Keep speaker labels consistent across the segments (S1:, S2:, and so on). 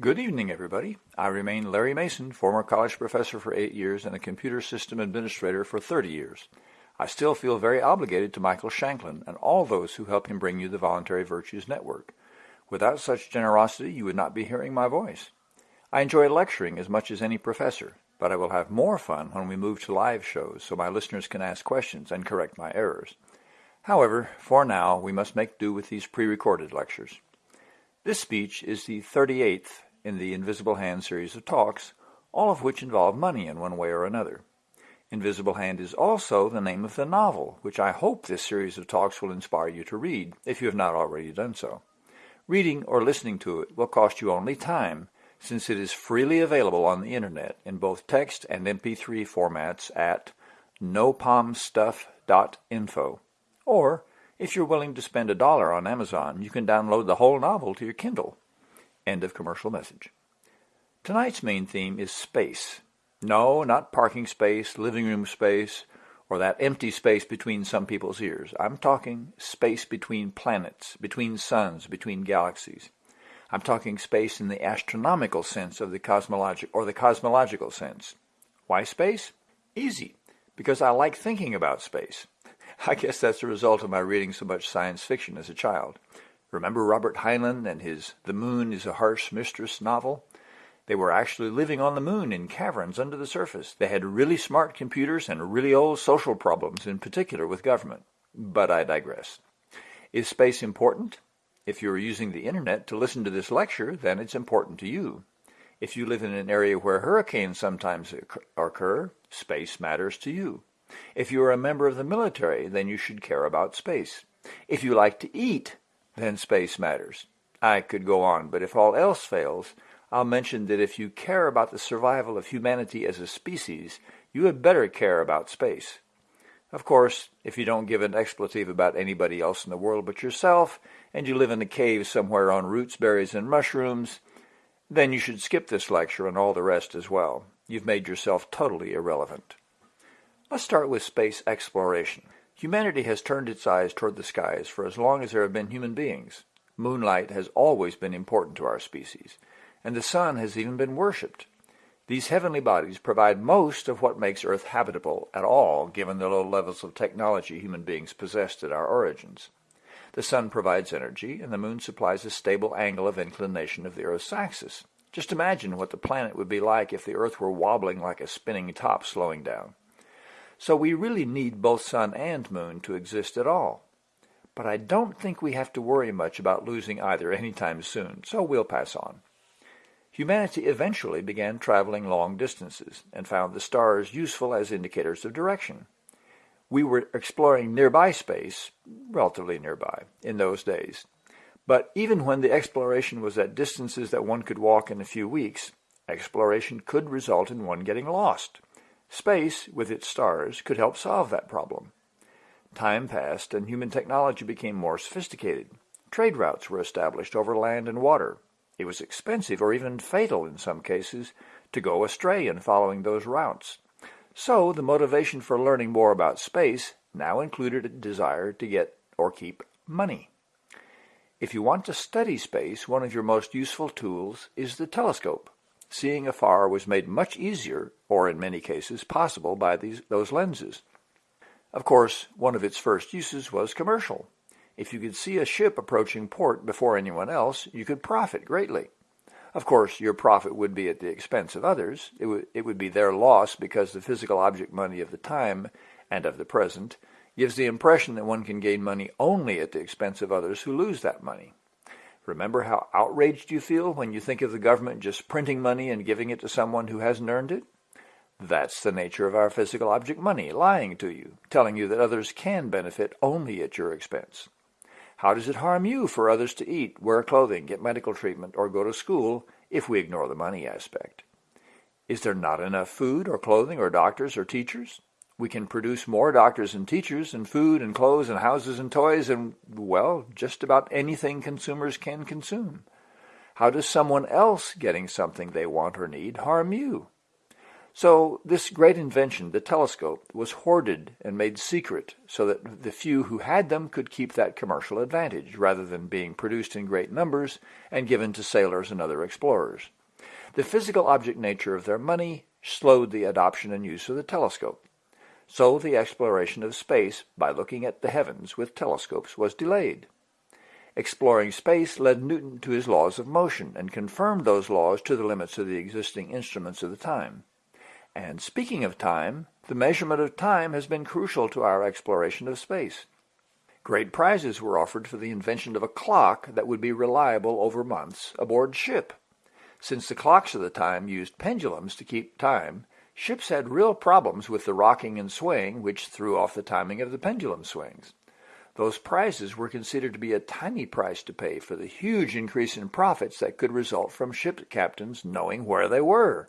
S1: Good evening, everybody. I remain Larry Mason, former college professor for eight years and a computer system administrator for 30 years. I still feel very obligated to Michael Shanklin and all those who help him bring you the Voluntary Virtues Network. Without such generosity, you would not be hearing my voice. I enjoy lecturing as much as any professor, but I will have more fun when we move to live shows so my listeners can ask questions and correct my errors. However, for now, we must make do with these pre-recorded lectures. This speech is the 38th in the Invisible Hand series of talks, all of which involve money in one way or another. Invisible Hand is also the name of the novel, which I hope this series of talks will inspire you to read, if you have not already done so. Reading or listening to it will cost you only time, since it is freely available on the internet in both text and MP3 formats at nopomstuff.info. Or, if you're willing to spend a dollar on Amazon, you can download the whole novel to your Kindle. End of commercial message. Tonight's main theme is space. No, not parking space, living room space, or that empty space between some people's ears. I'm talking space between planets, between suns, between galaxies. I'm talking space in the astronomical sense of the cosmologic or the cosmological sense. Why space? Easy, because I like thinking about space. I guess that's a result of my reading so much science fiction as a child. Remember Robert Heinlein and his The Moon is a Harsh Mistress novel? They were actually living on the moon in caverns under the surface. They had really smart computers and really old social problems, in particular with government. But I digress. Is space important? If you are using the internet to listen to this lecture, then it's important to you. If you live in an area where hurricanes sometimes occur, space matters to you. If you are a member of the military, then you should care about space. If you like to eat, then space matters. I could go on, but if all else fails, I'll mention that if you care about the survival of humanity as a species, you had better care about space. Of course, if you don't give an expletive about anybody else in the world but yourself, and you live in a cave somewhere on roots, berries, and mushrooms, then you should skip this lecture and all the rest as well. You've made yourself totally irrelevant. Let's start with space exploration. Humanity has turned its eyes toward the skies for as long as there have been human beings. Moonlight has always been important to our species, and the sun has even been worshipped. These heavenly bodies provide most of what makes Earth habitable at all, given the low levels of technology human beings possessed at our origins. The sun provides energy, and the moon supplies a stable angle of inclination of the Earth's axis. Just imagine what the planet would be like if the Earth were wobbling like a spinning top slowing down. So we really need both sun and moon to exist at all. But I don't think we have to worry much about losing either anytime soon, so we'll pass on. Humanity eventually began traveling long distances and found the stars useful as indicators of direction. We were exploring nearby space, relatively nearby, in those days. But even when the exploration was at distances that one could walk in a few weeks, exploration could result in one getting lost. Space, with its stars, could help solve that problem. Time passed and human technology became more sophisticated. Trade routes were established over land and water. It was expensive or even fatal in some cases to go astray in following those routes. So the motivation for learning more about space now included a desire to get or keep money. If you want to study space, one of your most useful tools is the telescope seeing afar was made much easier, or in many cases possible, by these, those lenses. Of course, one of its first uses was commercial. If you could see a ship approaching port before anyone else, you could profit greatly. Of course, your profit would be at the expense of others. It, would, it would be their loss because the physical object money of the time and of the present gives the impression that one can gain money only at the expense of others who lose that money. Remember how outraged you feel when you think of the government just printing money and giving it to someone who hasn't earned it? That's the nature of our physical object money, lying to you, telling you that others can benefit only at your expense. How does it harm you for others to eat, wear clothing, get medical treatment, or go to school if we ignore the money aspect? Is there not enough food or clothing or doctors or teachers? We can produce more doctors and teachers and food and clothes and houses and toys and, well, just about anything consumers can consume. How does someone else getting something they want or need harm you? So this great invention, the telescope, was hoarded and made secret so that the few who had them could keep that commercial advantage rather than being produced in great numbers and given to sailors and other explorers. The physical object nature of their money slowed the adoption and use of the telescope. So the exploration of space by looking at the heavens with telescopes was delayed. Exploring space led Newton to his laws of motion and confirmed those laws to the limits of the existing instruments of the time. And speaking of time, the measurement of time has been crucial to our exploration of space. Great prizes were offered for the invention of a clock that would be reliable over months aboard ship. Since the clocks of the time used pendulums to keep time, ships had real problems with the rocking and swaying, which threw off the timing of the pendulum swings. Those prizes were considered to be a tiny price to pay for the huge increase in profits that could result from ship captains knowing where they were.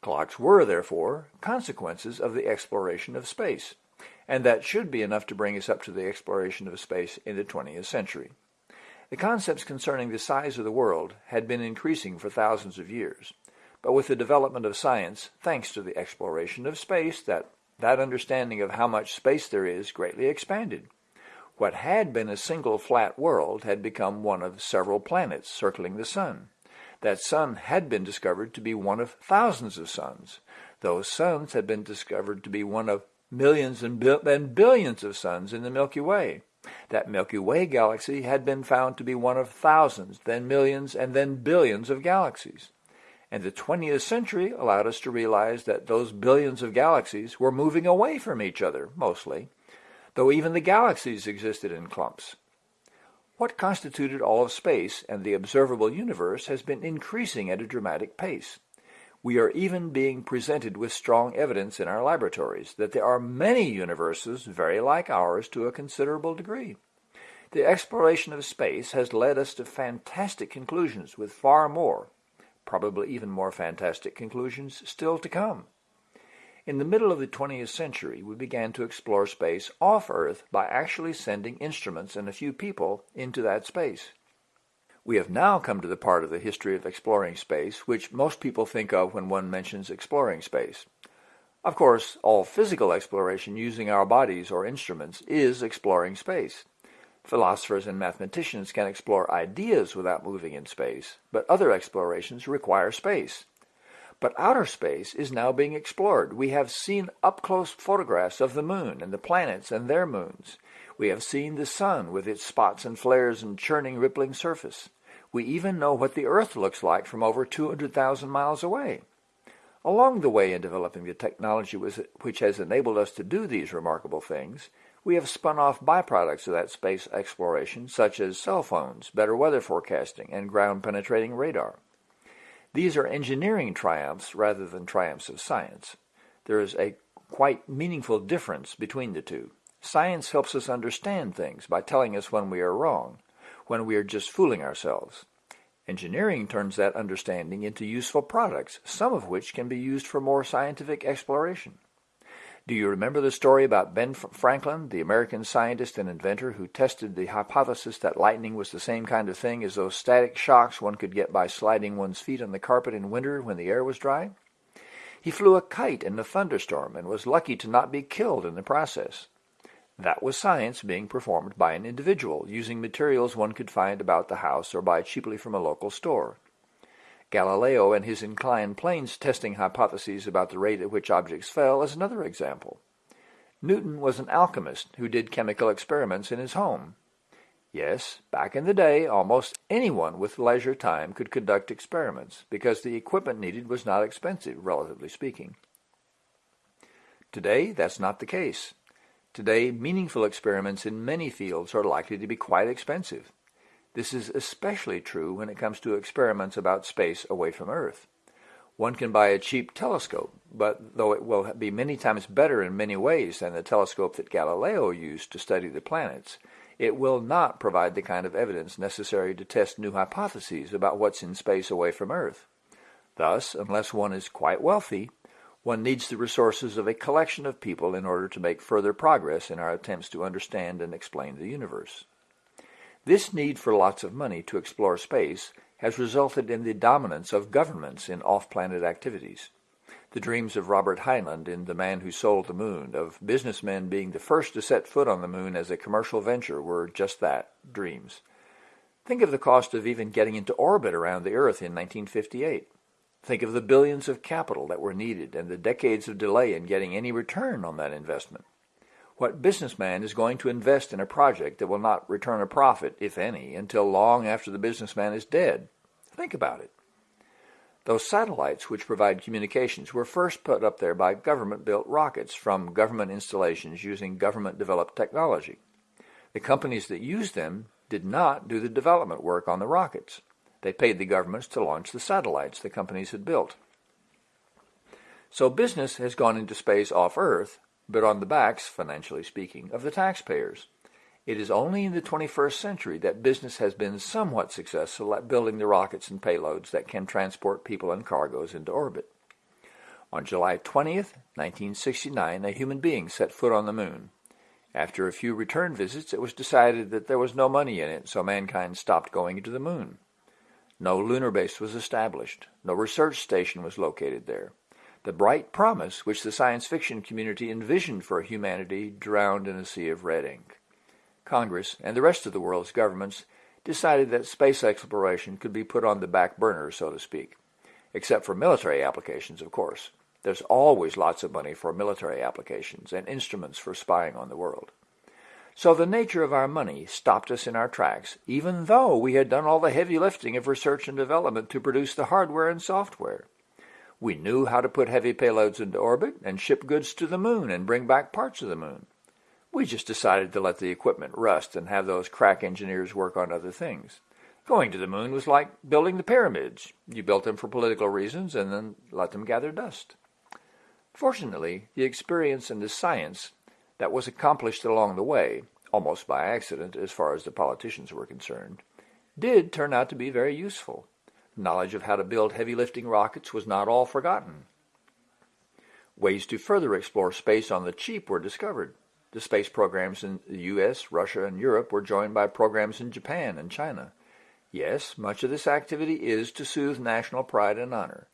S1: Clocks were, therefore, consequences of the exploration of space, and that should be enough to bring us up to the exploration of space in the 20th century. The concepts concerning the size of the world had been increasing for thousands of years, but with the development of science, thanks to the exploration of space, that, that understanding of how much space there is greatly expanded. What had been a single flat world had become one of several planets circling the sun. That sun had been discovered to be one of thousands of suns. Those suns had been discovered to be one of millions and, and billions of suns in the Milky Way. That Milky Way galaxy had been found to be one of thousands, then millions, and then billions of galaxies. And the 20th century allowed us to realize that those billions of galaxies were moving away from each other, mostly, though even the galaxies existed in clumps. What constituted all of space and the observable universe has been increasing at a dramatic pace. We are even being presented with strong evidence in our laboratories that there are many universes very like ours to a considerable degree. The exploration of space has led us to fantastic conclusions with far more, probably even more fantastic conclusions still to come. In the middle of the 20th century, we began to explore space off Earth by actually sending instruments and a few people into that space. We have now come to the part of the history of exploring space which most people think of when one mentions exploring space. Of course, all physical exploration using our bodies or instruments is exploring space. Philosophers and mathematicians can explore ideas without moving in space, but other explorations require space. But outer space is now being explored. We have seen up-close photographs of the moon and the planets and their moons. We have seen the sun with its spots and flares and churning, rippling surface. We even know what the Earth looks like from over 200,000 miles away. Along the way in developing the technology which has enabled us to do these remarkable things, we have spun off byproducts of that space exploration, such as cell phones, better weather forecasting, and ground-penetrating radar. These are engineering triumphs rather than triumphs of science. There is a quite meaningful difference between the two. Science helps us understand things by telling us when we are wrong, when we are just fooling ourselves. Engineering turns that understanding into useful products, some of which can be used for more scientific exploration. Do you remember the story about Ben Franklin, the American scientist and inventor who tested the hypothesis that lightning was the same kind of thing as those static shocks one could get by sliding one's feet on the carpet in winter when the air was dry? He flew a kite in a thunderstorm and was lucky to not be killed in the process. That was science being performed by an individual using materials one could find about the house or buy cheaply from a local store. Galileo and his inclined planes testing hypotheses about the rate at which objects fell is another example. Newton was an alchemist who did chemical experiments in his home. Yes, back in the day, almost anyone with leisure time could conduct experiments because the equipment needed was not expensive, relatively speaking. Today, that's not the case. Today, meaningful experiments in many fields are likely to be quite expensive. This is especially true when it comes to experiments about space away from Earth. One can buy a cheap telescope, but though it will be many times better in many ways than the telescope that Galileo used to study the planets, it will not provide the kind of evidence necessary to test new hypotheses about what's in space away from Earth. Thus, unless one is quite wealthy, one needs the resources of a collection of people in order to make further progress in our attempts to understand and explain the universe. This need for lots of money to explore space has resulted in the dominance of governments in off-planet activities. The dreams of Robert Heinlein in The Man Who Sold the Moon, of businessmen being the first to set foot on the moon as a commercial venture, were just that, dreams. Think of the cost of even getting into orbit around the Earth in 1958. Think of the billions of capital that were needed and the decades of delay in getting any return on that investment. What businessman is going to invest in a project that will not return a profit, if any, until long after the businessman is dead? Think about it. Those satellites which provide communications were first put up there by government-built rockets from government installations using government-developed technology. The companies that used them did not do the development work on the rockets. They paid the governments to launch the satellites the companies had built. So business has gone into space off Earth, but on the backs, financially speaking, of the taxpayers. It is only in the 21st century that business has been somewhat successful at building the rockets and payloads that can transport people and cargoes into orbit. On July 20th, 1969, a human being set foot on the moon. After a few return visits, it was decided that there was no money in it, so mankind stopped going to the moon. No lunar base was established. No research station was located there. The bright promise which the science fiction community envisioned for humanity drowned in a sea of red ink. Congress, and the rest of the world's governments decided that space exploration could be put on the back burner, so to speak. Except for military applications, of course. There's always lots of money for military applications and instruments for spying on the world. So the nature of our money stopped us in our tracks, even though we had done all the heavy lifting of research and development to produce the hardware and software. We knew how to put heavy payloads into orbit and ship goods to the moon and bring back parts of the moon. We just decided to let the equipment rust and have those crack engineers work on other things. Going to the moon was like building the pyramids. You built them for political reasons and then let them gather dust. Fortunately, the experience and the science that was accomplished along the way, almost by accident as far as the politicians were concerned, did turn out to be very useful. Knowledge of how to build heavy lifting rockets was not all forgotten. Ways to further explore space on the cheap were discovered. The space programs in the US, Russia, and Europe were joined by programs in Japan and China. Yes, much of this activity is to soothe national pride and honor.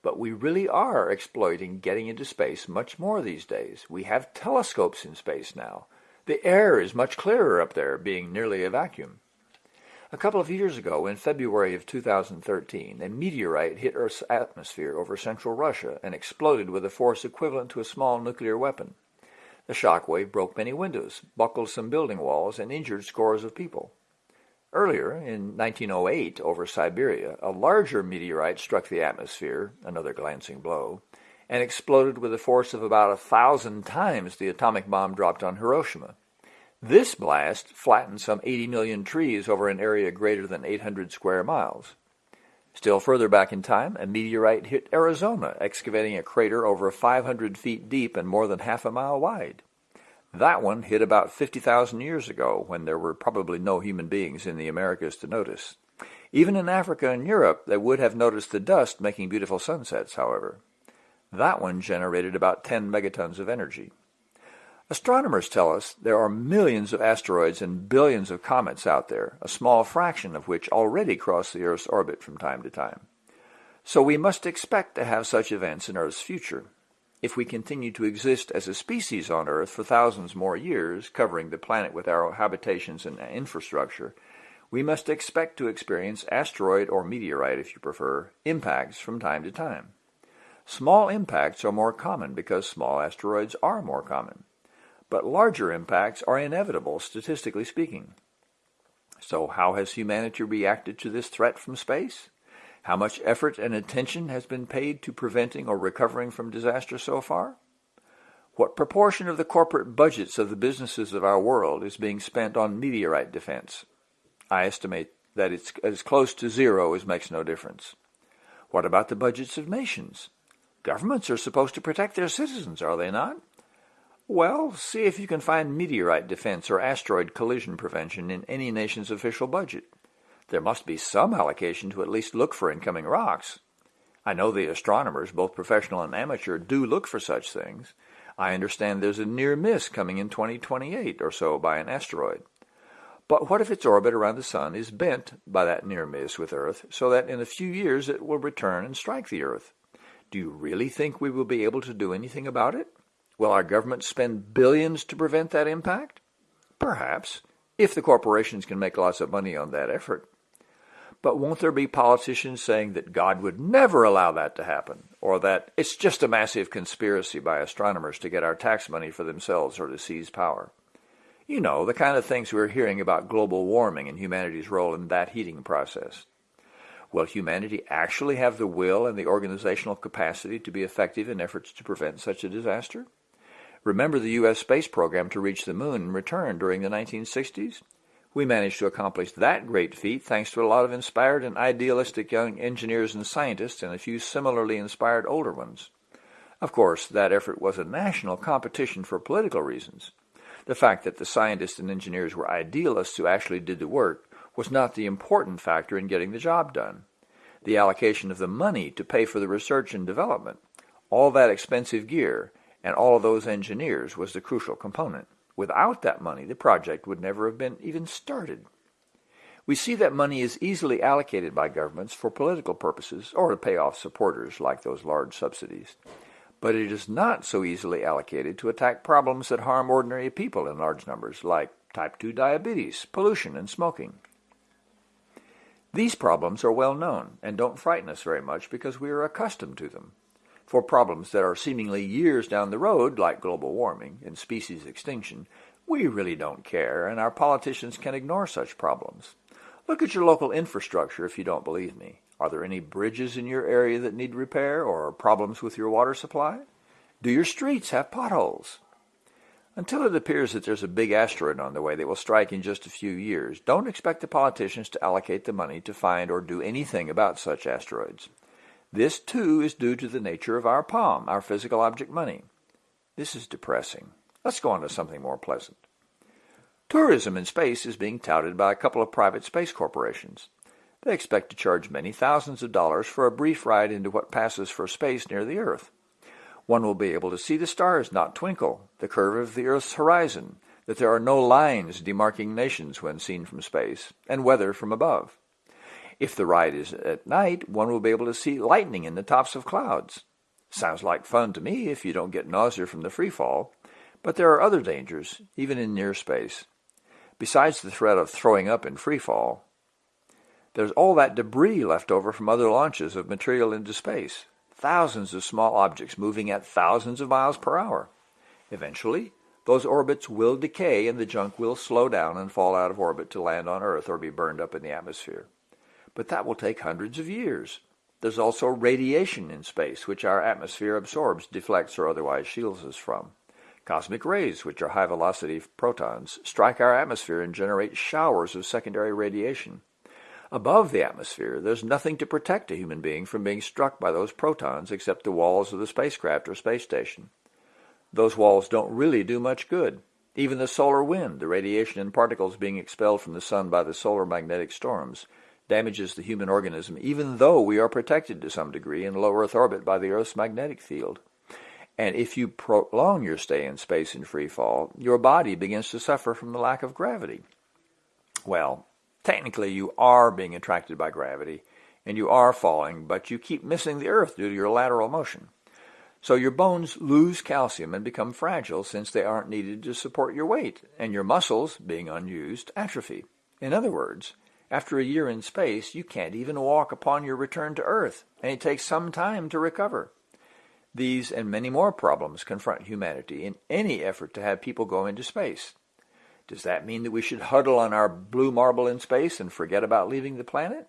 S1: But we really are exploiting getting into space much more these days. We have telescopes in space now. The air is much clearer up there, being nearly a vacuum. A couple of years ago, in February of 2013, a meteorite hit Earth's atmosphere over central Russia and exploded with a force equivalent to a small nuclear weapon. The shockwave broke many windows, buckled some building walls, and injured scores of people. Earlier, in 1908, over Siberia, a larger meteorite struck the atmosphere, another glancing blow, and exploded with a force of about a thousand times the atomic bomb dropped on Hiroshima. This blast flattened some 80 million trees over an area greater than 800 square miles. Still further back in time, a meteorite hit Arizona, excavating a crater over 500 feet deep and more than half a mile wide. That one hit about 50,000 years ago, when there were probably no human beings in the Americas to notice. Even in Africa and Europe, they would have noticed the dust making beautiful sunsets, however. That one generated about 10 megatons of energy. Astronomers tell us there are millions of asteroids and billions of comets out there, a small fraction of which already cross the Earth's orbit from time to time. So we must expect to have such events in Earth's future. If we continue to exist as a species on Earth for thousands more years, covering the planet with our habitations and infrastructure, we must expect to experience asteroid or meteorite, if you prefer, impacts from time to time. Small impacts are more common because small asteroids are more common but larger impacts are inevitable, statistically speaking. So how has humanity reacted to this threat from space? How much effort and attention has been paid to preventing or recovering from disaster so far? What proportion of the corporate budgets of the businesses of our world is being spent on meteorite defense? I estimate that it's as close to zero as makes no difference. What about the budgets of nations? Governments are supposed to protect their citizens, are they not? Well, see if you can find meteorite defense or asteroid collision prevention in any nation's official budget. There must be some allocation to at least look for incoming rocks. I know the astronomers, both professional and amateur, do look for such things. I understand there's a near miss coming in 2028 or so by an asteroid. But what if its orbit around the Sun is bent by that near miss with Earth so that in a few years it will return and strike the Earth? Do you really think we will be able to do anything about it? Will our government spend billions to prevent that impact? Perhaps, if the corporations can make lots of money on that effort. But won't there be politicians saying that God would never allow that to happen, or that it's just a massive conspiracy by astronomers to get our tax money for themselves or to seize power? You know, the kind of things we're hearing about global warming and humanity's role in that heating process. Will humanity actually have the will and the organizational capacity to be effective in efforts to prevent such a disaster? Remember the U.S. space program to reach the moon and return during the 1960s? We managed to accomplish that great feat thanks to a lot of inspired and idealistic young engineers and scientists and a few similarly inspired older ones. Of course, that effort was a national competition for political reasons. The fact that the scientists and engineers were idealists who actually did the work was not the important factor in getting the job done. The allocation of the money to pay for the research and development, all that expensive gear, and all of those engineers was the crucial component. Without that money, the project would never have been even started. We see that money is easily allocated by governments for political purposes or to pay off supporters like those large subsidies. But it is not so easily allocated to attack problems that harm ordinary people in large numbers, like type 2 diabetes, pollution, and smoking. These problems are well known and don't frighten us very much because we are accustomed to them. For problems that are seemingly years down the road, like global warming and species extinction, we really don't care, and our politicians can ignore such problems. Look at your local infrastructure if you don't believe me. Are there any bridges in your area that need repair or problems with your water supply? Do your streets have potholes? Until it appears that there's a big asteroid on the way that will strike in just a few years, don't expect the politicians to allocate the money to find or do anything about such asteroids. This, too, is due to the nature of our POM, our physical object money. This is depressing. Let's go on to something more pleasant. Tourism in space is being touted by a couple of private space corporations. They expect to charge many thousands of dollars for a brief ride into what passes for space near the Earth. One will be able to see the stars not twinkle, the curve of the Earth's horizon, that there are no lines demarking nations when seen from space, and weather from above. If the ride is at night, one will be able to see lightning in the tops of clouds. Sounds like fun to me if you don't get nausea from the free fall, but there are other dangers, even in near space. Besides the threat of throwing up in free fall, there's all that debris left over from other launches of material into space, thousands of small objects moving at thousands of miles per hour. Eventually, those orbits will decay and the junk will slow down and fall out of orbit to land on Earth or be burned up in the atmosphere. But that will take hundreds of years. There's also radiation in space, which our atmosphere absorbs, deflects, or otherwise shields us from. Cosmic rays, which are high-velocity protons, strike our atmosphere and generate showers of secondary radiation. Above the atmosphere, there's nothing to protect a human being from being struck by those protons except the walls of the spacecraft or space station. Those walls don't really do much good. Even the solar wind, the radiation and particles being expelled from the sun by the solar magnetic storms, damages the human organism even though we are protected to some degree in low Earth orbit by the Earth's magnetic field. And if you prolong your stay in space in free fall, your body begins to suffer from the lack of gravity. Well, technically you are being attracted by gravity and you are falling, but you keep missing the earth due to your lateral motion. So your bones lose calcium and become fragile since they aren't needed to support your weight, and your muscles, being unused, atrophy. In other words, after a year in space, you can't even walk upon your return to Earth, and it takes some time to recover. These and many more problems confront humanity in any effort to have people go into space. Does that mean that we should huddle on our blue marble in space and forget about leaving the planet?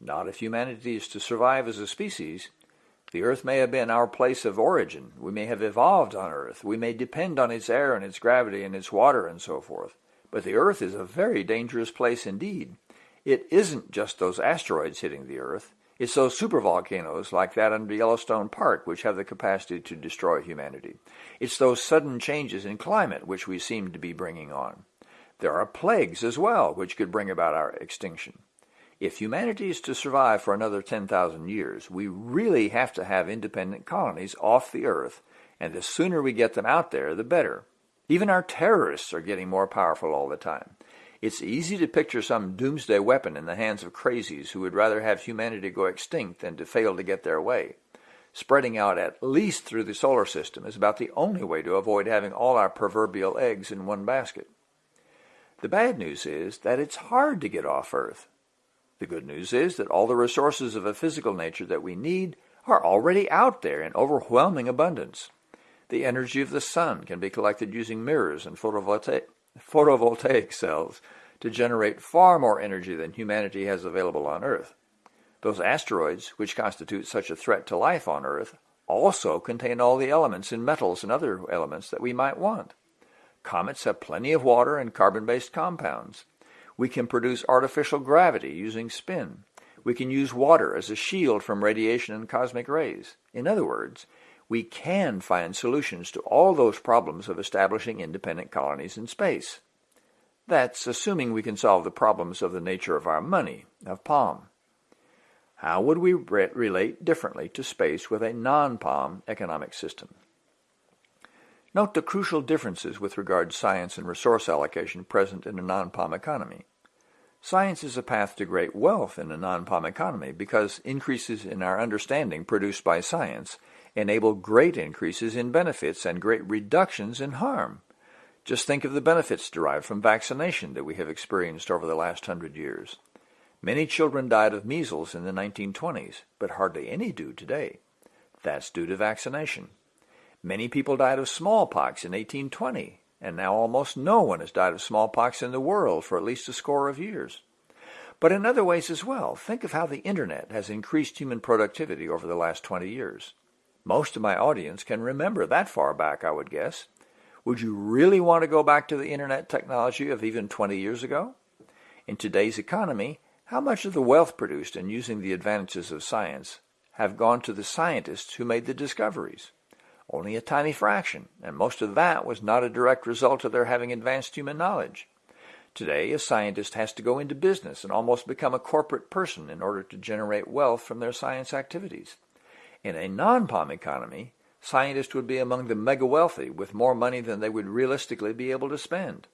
S1: Not if humanity is to survive as a species. The Earth may have been our place of origin. We may have evolved on Earth. We may depend on its air and its gravity and its water and so forth. But the Earth is a very dangerous place indeed. It isn't just those asteroids hitting the Earth. It's those supervolcanoes like that under Yellowstone Park which have the capacity to destroy humanity. It's those sudden changes in climate which we seem to be bringing on. There are plagues as well which could bring about our extinction. If humanity is to survive for another 10,000 years, we really have to have independent colonies off the Earth, and the sooner we get them out there, the better. Even our terrorists are getting more powerful all the time. It's easy to picture some doomsday weapon in the hands of crazies who would rather have humanity go extinct than to fail to get their way. spreading out at least through the solar system is about the only way to avoid having all our proverbial eggs in one basket. The bad news is that it's hard to get off Earth. The good news is that all the resources of a physical nature that we need are already out there in overwhelming abundance. The energy of the sun can be collected using mirrors and photovoltaic, photovoltaic cells to generate far more energy than humanity has available on Earth. Those asteroids, which constitute such a threat to life on Earth, also contain all the elements in metals and other elements that we might want. Comets have plenty of water and carbon-based compounds. We can produce artificial gravity using spin. We can use water as a shield from radiation and cosmic rays. In other words, we can find solutions to all those problems of establishing independent colonies in space. That's assuming we can solve the problems of the nature of our money, of POM. How would we re relate differently to space with a non-POM economic system? Note the crucial differences with regard to science and resource allocation present in a non-POM economy. Science is a path to great wealth in a non-POM economy because increases in our understanding produced by science enable great increases in benefits and great reductions in harm. Just think of the benefits derived from vaccination that we have experienced over the last hundred years. Many children died of measles in the 1920s, but hardly any do today. That's due to vaccination. Many people died of smallpox in 1820, and now almost no one has died of smallpox in the world for at least a score of years. But in other ways as well, think of how the Internet has increased human productivity over the last 20 years. Most of my audience can remember that far back, I would guess. Would you really want to go back to the Internet technology of even 20 years ago? In today's economy, how much of the wealth produced in using the advantages of science have gone to the scientists who made the discoveries? Only a tiny fraction, and most of that was not a direct result of their having advanced human knowledge. Today, a scientist has to go into business and almost become a corporate person in order to generate wealth from their science activities. In a non-POM economy, scientists would be among the mega wealthy with more money than they would realistically be able to spend.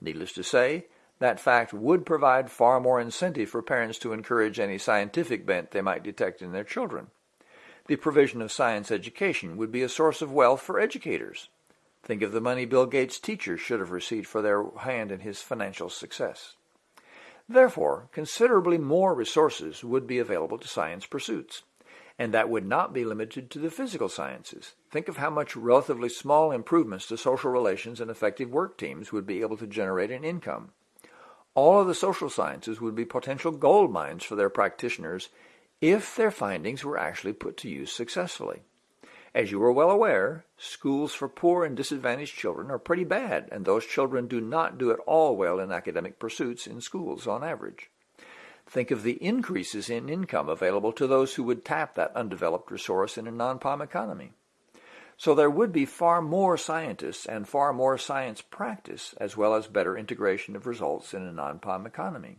S1: Needless to say, that fact would provide far more incentive for parents to encourage any scientific bent they might detect in their children. The provision of science education would be a source of wealth for educators. Think of the money Bill Gates' teachers should have received for their hand in his financial success. Therefore, considerably more resources would be available to science pursuits, and that would not be limited to the physical sciences. Think of how much relatively small improvements to social relations and effective work teams would be able to generate in income all of the social sciences would be potential gold mines for their practitioners if their findings were actually put to use successfully. As you are well aware, schools for poor and disadvantaged children are pretty bad, and those children do not do at all well in academic pursuits in schools on average. Think of the increases in income available to those who would tap that undeveloped resource in a non-POM economy. So there would be far more scientists and far more science practice, as well as better integration of results in a non-POM economy.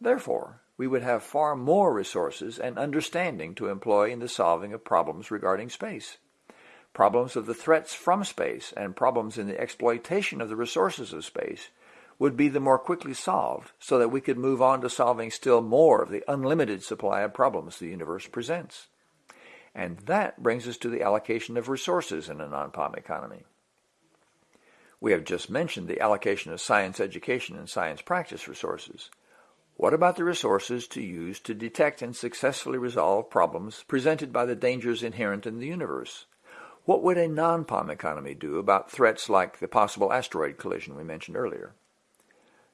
S1: Therefore, we would have far more resources and understanding to employ in the solving of problems regarding space. Problems of the threats from space and problems in the exploitation of the resources of space would be the more quickly solved so that we could move on to solving still more of the unlimited supply of problems the universe presents. And that brings us to the allocation of resources in a non-POM economy. We have just mentioned the allocation of science education and science practice resources. What about the resources to use to detect and successfully resolve problems presented by the dangers inherent in the universe? What would a non-POM economy do about threats like the possible asteroid collision we mentioned earlier?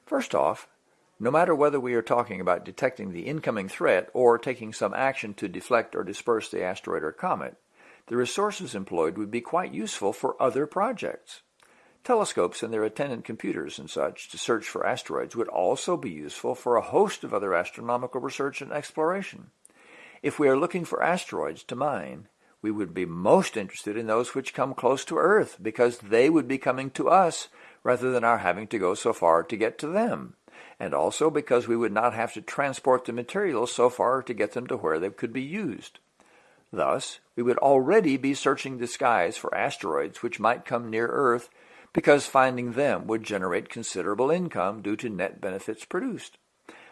S1: First off, no matter whether we are talking about detecting the incoming threat or taking some action to deflect or disperse the asteroid or comet, the resources employed would be quite useful for other projects. Telescopes and their attendant computers and such to search for asteroids would also be useful for a host of other astronomical research and exploration. If we are looking for asteroids to mine, we would be most interested in those which come close to Earth because they would be coming to us rather than our having to go so far to get to them and also because we would not have to transport the materials so far to get them to where they could be used. Thus, we would already be searching the skies for asteroids which might come near Earth because finding them would generate considerable income due to net benefits produced.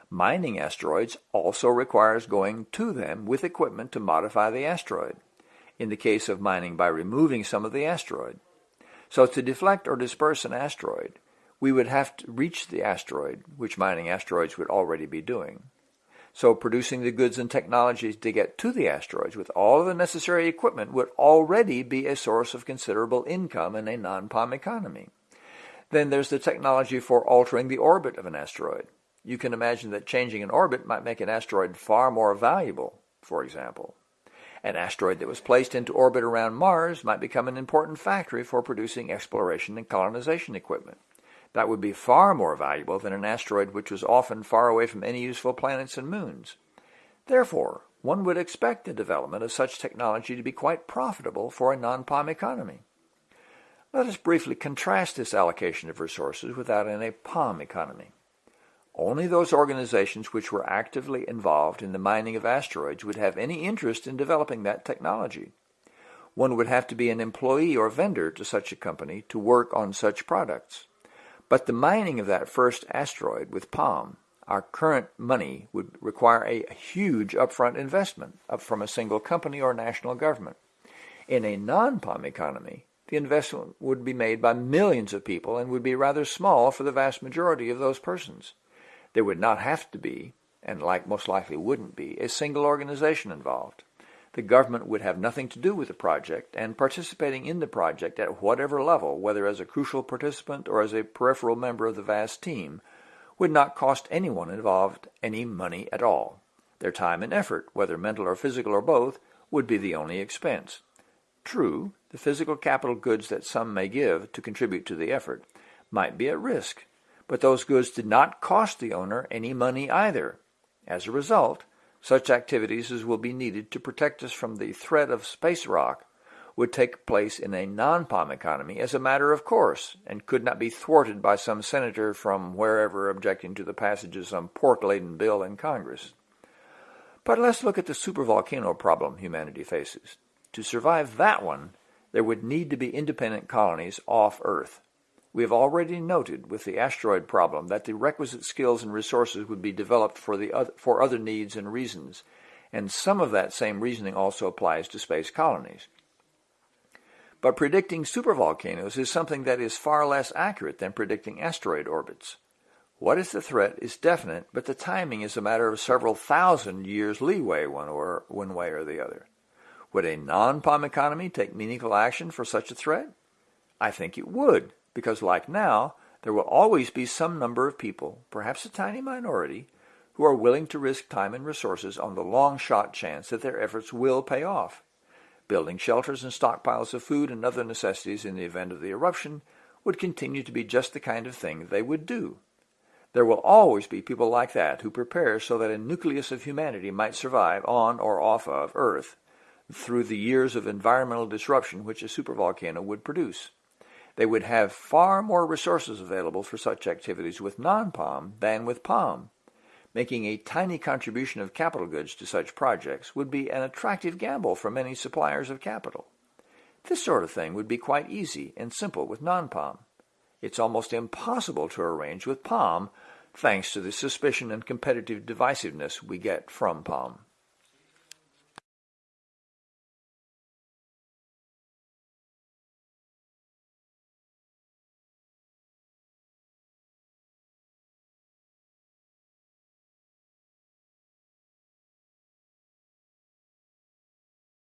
S1: Mining asteroids also requires going to them with equipment to modify the asteroid. in the case of mining by removing some of the asteroid. So to deflect or disperse an asteroid, we would have to reach the asteroid, which mining asteroids would already be doing. So producing the goods and technologies to get to the asteroids with all of the necessary equipment would already be a source of considerable income in a non-POM economy. Then there's the technology for altering the orbit of an asteroid. You can imagine that changing an orbit might make an asteroid far more valuable, for example. An asteroid that was placed into orbit around Mars might become an important factory for producing exploration and colonization equipment. That would be far more valuable than an asteroid which was often far away from any useful planets and moons. Therefore, one would expect the development of such technology to be quite profitable for a non-POM economy. Let us briefly contrast this allocation of resources with that in a POM economy. Only those organizations which were actively involved in the mining of asteroids would have any interest in developing that technology. One would have to be an employee or vendor to such a company to work on such products. But the mining of that first asteroid with POM, our current money would require a huge upfront investment from a single company or national government. In a non-POM economy, the investment would be made by millions of people and would be rather small for the vast majority of those persons. There would not have to be, and like most likely wouldn't be, a single organization involved the government would have nothing to do with the project, and participating in the project at whatever level, whether as a crucial participant or as a peripheral member of the vast team, would not cost anyone involved any money at all. Their time and effort, whether mental or physical or both, would be the only expense. True, the physical capital goods that some may give to contribute to the effort might be at risk, but those goods did not cost the owner any money either. As a result, such activities as will be needed to protect us from the threat of space rock would take place in a non-POM economy as a matter of course and could not be thwarted by some senator from wherever objecting to the passage of some pork-laden bill in Congress. But let's look at the supervolcano problem humanity faces. To survive that one, there would need to be independent colonies off Earth. We have already noted with the asteroid problem that the requisite skills and resources would be developed for, the other, for other needs and reasons, and some of that same reasoning also applies to space colonies. But predicting supervolcanoes is something that is far less accurate than predicting asteroid orbits. What is the threat is definite, but the timing is a matter of several thousand years leeway one, or, one way or the other. Would a non-POM economy take meaningful action for such a threat? I think it would, because like now, there will always be some number of people, perhaps a tiny minority, who are willing to risk time and resources on the long shot chance that their efforts will pay off. Building shelters and stockpiles of food and other necessities in the event of the eruption would continue to be just the kind of thing they would do. There will always be people like that who prepare so that a nucleus of humanity might survive on or off of Earth through the years of environmental disruption which a supervolcano would produce. They would have far more resources available for such activities with non-POM than with POM. Making a tiny contribution of capital goods to such projects would be an attractive gamble for many suppliers of capital. This sort of thing would be quite easy and simple with non-POM. It's almost impossible to arrange with POM thanks to the suspicion and competitive divisiveness we get from POM.